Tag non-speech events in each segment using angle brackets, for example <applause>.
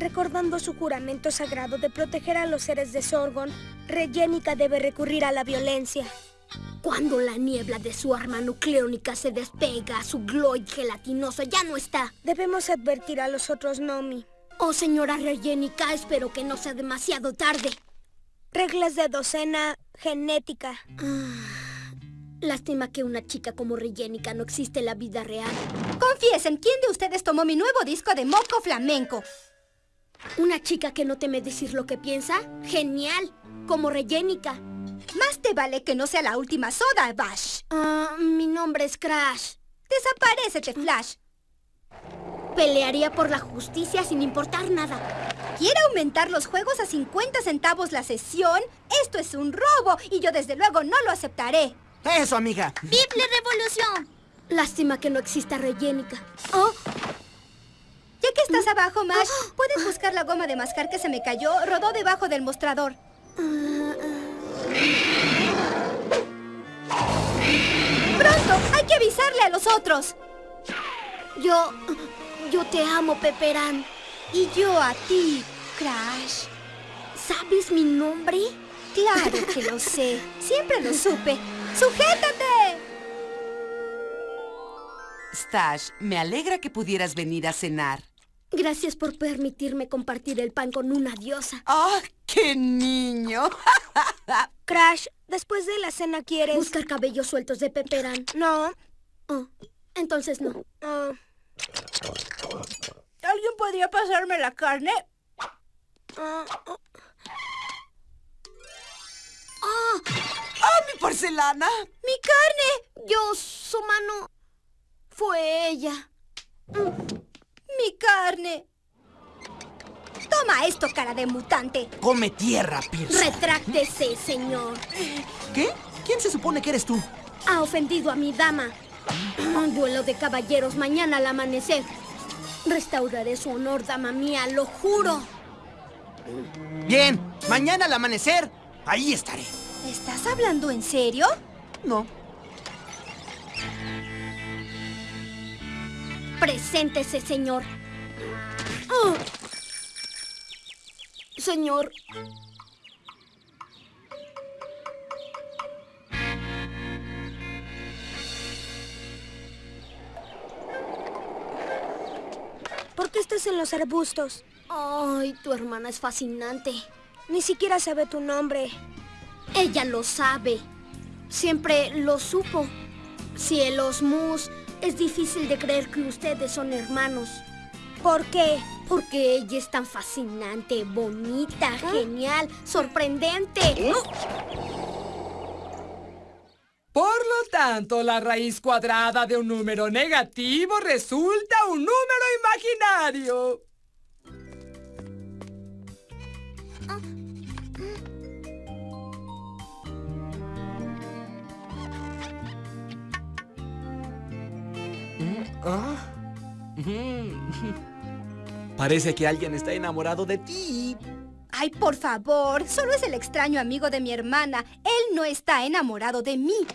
Recordando su juramento sagrado de proteger a los seres de Sorgon, Regenica debe recurrir a la violencia. Cuando la niebla de su arma nucleónica se despega, su gloid gelatinoso ya no está. Debemos advertir a los otros Nomi. Oh, señora Regenica, espero que no sea demasiado tarde. Reglas de docena genética. Ah, lástima que una chica como Regenica no existe en la vida real. Confiesen, ¿quién de ustedes tomó mi nuevo disco de moco flamenco? ¿Una chica que no teme decir lo que piensa? ¡Genial! Como Regenica. Más te vale que no sea la última soda, Bash. Ah, mi nombre es Crash. Desaparecete, Flash. Pelearía por la justicia sin importar nada. ¿Quiere aumentar los juegos a 50 centavos la sesión? Esto es un robo y yo desde luego no lo aceptaré. Eso, amiga. ¡Bible Revolución! Lástima que no exista Regenica. ¡Oh! Ya que estás abajo, Mash, <gasps> ¿puedes buscar la goma de mascar que se me cayó? Rodó debajo del mostrador. ¡Pronto! ¡Hay que avisarle a los otros! Yo... Yo te amo, Peperán. Y yo a ti, Crash. ¿Sabes mi nombre? Claro <laughs> que lo sé. Siempre lo supe. ¡Sujétate! Stash, me alegra que pudieras venir a cenar. Gracias por permitirme compartir el pan con una diosa. ¡Ah, qué niño! <laughs> Crash, después de la cena quieres... Buscar cabellos sueltos de Peperán. No. Oh, entonces no. Oh. ¿Alguien podría pasarme la carne? Oh, oh. ¡Ah! ¡Ah, mi porcelana! ¡Mi carne! Yo, su mano... Fue ella. ¡Mi carne! Toma esto, cara de mutante. Come tierra, Pierce. Retráctese, señor. ¿Qué? ¿Quién se supone que eres tú? Ha ofendido a mi dama. Un duelo de caballeros mañana al amanecer. Restauraré su honor, dama mía, lo juro. Bien, mañana al amanecer, ahí estaré. ¿Estás hablando en serio? No. Preséntese, señor. Oh. Señor. ¿Por qué estás en los arbustos? Ay, tu hermana es fascinante. Ni siquiera sabe tu nombre. Ella lo sabe. Siempre lo supo. Cielos, Mus, es difícil de creer que ustedes son hermanos. ¿Por qué? Porque ella es tan fascinante, bonita, genial, sorprendente. Por lo tanto, la raíz cuadrada de un número negativo resulta un número imaginario. Parece que alguien está enamorado de ti. Ay, por favor, solo es el extraño amigo de mi hermana. Él no está enamorado de mí.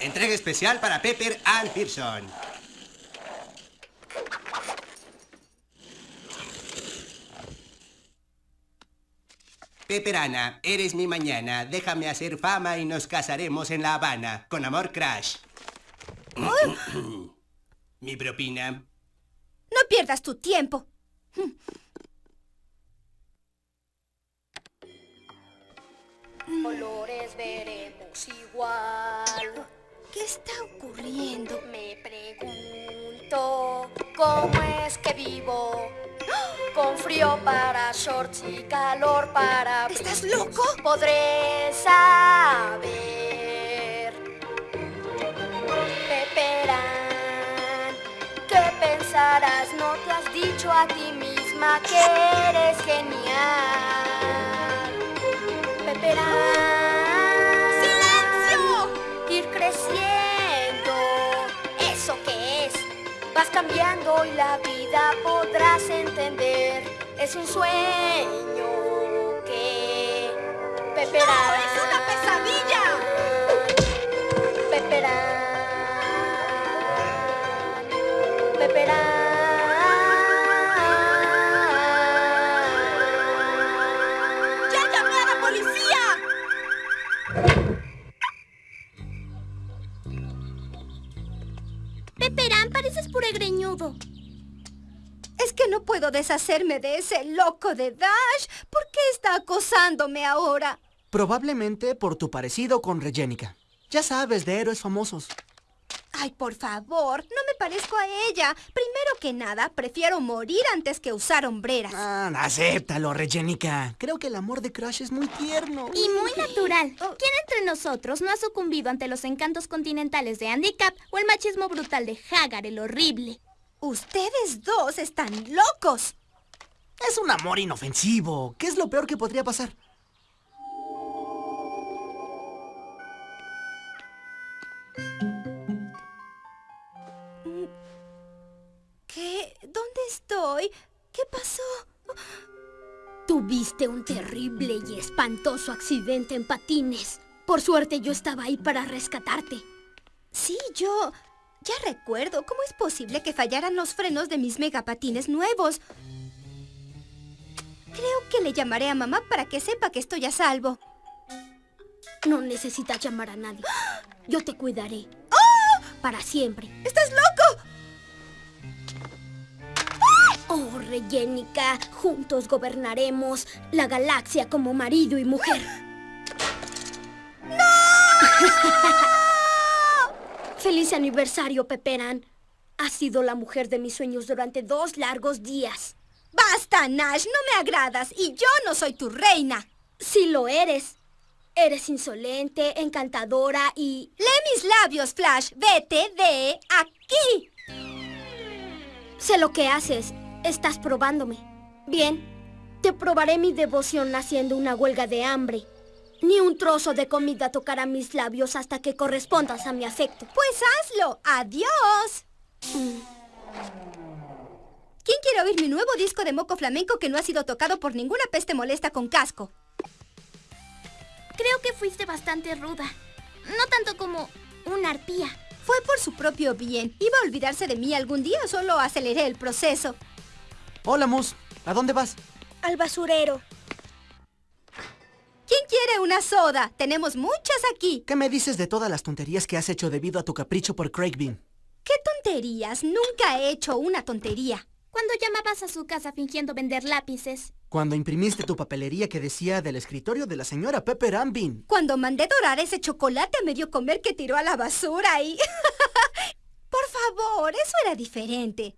Entrega especial para Pepper Ann Pearson. Pepper Ana, eres mi mañana. Déjame hacer fama y nos casaremos en La Habana. Con amor, Crash. <clears throat> mi propina. No pierdas tu tiempo. Colores veremos igual. ¿Qué está ocurriendo? Me pregunto cómo es que vivo. Con frío para shorts y calor para... ¿Estás loco? Podré saber. ¿No te has dicho a ti misma que eres genial? Peperán. ¡Silencio! Ir creciendo. ¿Eso qué es? Vas cambiando y la vida podrás entender. Es un sueño que Peperán. Peperán, pareces pura greñudo. Es que no puedo deshacerme de ese loco de Dash. ¿Por qué está acosándome ahora? Probablemente por tu parecido con Regénica. Ya sabes, de héroes famosos. Ay, por favor, no me parezco a ella. Primero que nada, prefiero morir antes que usar hombreras. Ah, acéptalo, Regenica. Creo que el amor de Crash es muy tierno. Y muy natural. ¿Quién entre nosotros no ha sucumbido ante los encantos continentales de Andy Cap o el machismo brutal de Hagar el horrible? Ustedes dos están locos. Es un amor inofensivo. ¿Qué es lo peor que podría pasar? Tuviste un terrible y espantoso accidente en patines. Por suerte yo estaba ahí para rescatarte. Sí, yo... Ya recuerdo. ¿Cómo es posible que fallaran los frenos de mis megapatines nuevos? Creo que le llamaré a mamá para que sepa que estoy a salvo. No necesitas llamar a nadie. Yo te cuidaré. Para siempre. ¡Estás loco! Reyenica, juntos gobernaremos la galaxia como marido y mujer. <laughs> ¡Feliz aniversario, Peperán! Has sido la mujer de mis sueños durante dos largos días. ¡Basta, Nash! No me agradas y yo no soy tu reina. Sí lo eres. Eres insolente, encantadora y... Lee mis labios, Flash. Vete de aquí. Sé lo que haces. Estás probándome. Bien, te probaré mi devoción haciendo una huelga de hambre. Ni un trozo de comida tocará mis labios hasta que correspondas a mi afecto. Pues hazlo. Adiós. ¿Quién quiere oír mi nuevo disco de moco flamenco que no ha sido tocado por ninguna peste molesta con casco? Creo que fuiste bastante ruda. No tanto como una arpía. Fue por su propio bien. Iba a olvidarse de mí algún día, solo aceleré el proceso. Hola, Mus. ¿A dónde vas? Al basurero. ¿Quién quiere una soda? Tenemos muchas aquí. ¿Qué me dices de todas las tonterías que has hecho debido a tu capricho por Craig Bean? ¿Qué tonterías? Nunca he hecho una tontería. Cuando llamabas a su casa fingiendo vender lápices. Cuando imprimiste tu papelería que decía del escritorio de la señora Pepper Bean. Cuando mandé dorar ese chocolate a medio comer que tiró a la basura y... <laughs> Por favor, eso era diferente.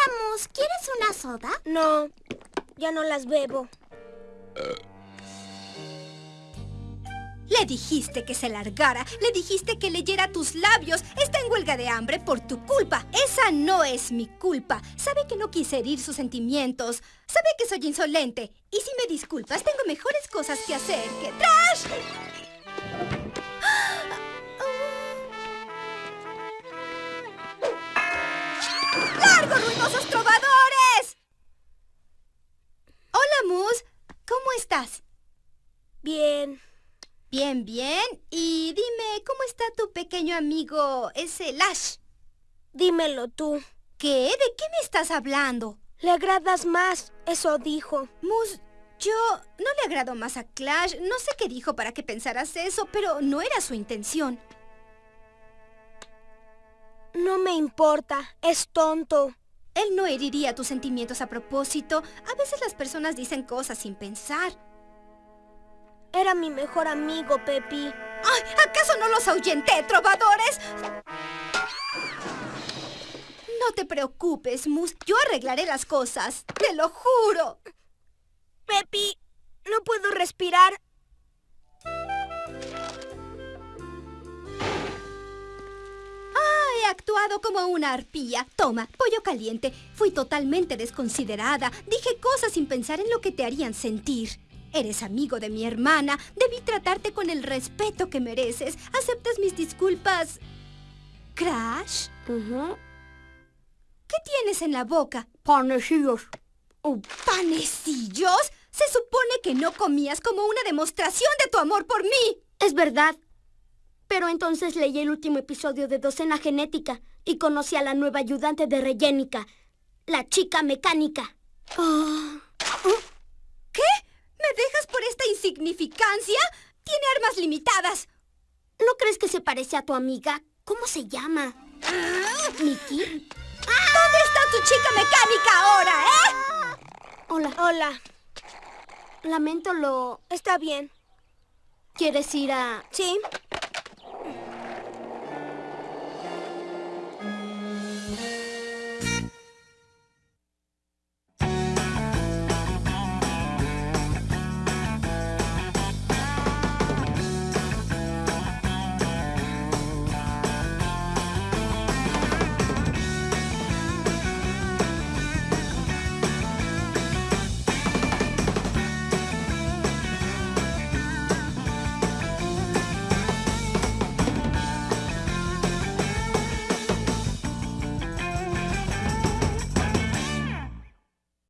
Hola, Mus. ¿Quieres una soda? No, ya no las bebo. Le dijiste que se largara, le dijiste que leyera tus labios. Está en huelga de hambre por tu culpa. Esa no es mi culpa. Sabe que no quise herir sus sentimientos. Sabe que soy insolente. Y si me disculpas, tengo mejores cosas que hacer que... ¡Trash! Estás? Bien. Bien, bien. Y dime, ¿cómo está tu pequeño amigo, ese Lash? Dímelo tú. ¿Qué? ¿De qué me estás hablando? Le agradas más, eso dijo. Mus, yo no le agrado más a Clash. No sé qué dijo para que pensaras eso, pero no era su intención. No me importa, es tonto. Él no heriría tus sentimientos a propósito. A veces las personas dicen cosas sin pensar. Era mi mejor amigo, Pepi. ¡Ay! ¿Acaso no los ahuyenté, trovadores? No te preocupes, Mus. Yo arreglaré las cosas. Te lo juro. Pepi, no puedo respirar. Actuado como una arpía. Toma, pollo caliente. Fui totalmente desconsiderada. Dije cosas sin pensar en lo que te harían sentir. Eres amigo de mi hermana. Debí tratarte con el respeto que mereces. ¿Aceptas mis disculpas? ¿Crash? ¿Qué tienes en la boca? Panecillos. Oh, ¿Panecillos? Se supone que no comías como una demostración de tu amor por mí. Es verdad. Pero entonces leí el último episodio de Docena Genética y conocí a la nueva ayudante de Reyenica, la chica mecánica. Ah. ¿Qué? ¿Me dejas por esta insignificancia? Tiene armas limitadas. ¿No crees que se parece a tu amiga? ¿Cómo se llama? Ah. ¿Nikki? ¿Dónde está tu chica mecánica ahora, ¿eh? Hola. Hola. Lamento lo... Está bien. ¿Quieres ir a...? Sí.